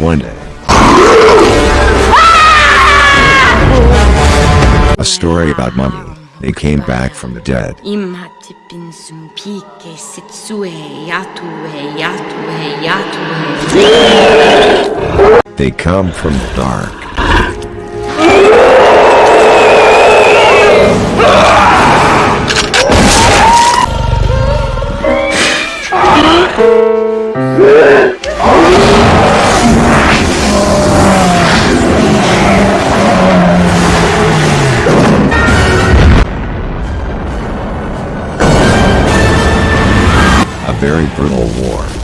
One day. A story about mummy. They came back from the dead. Imhati pinsum pike sitsue yatue yatue yatue. They come from the dark. very brutal war.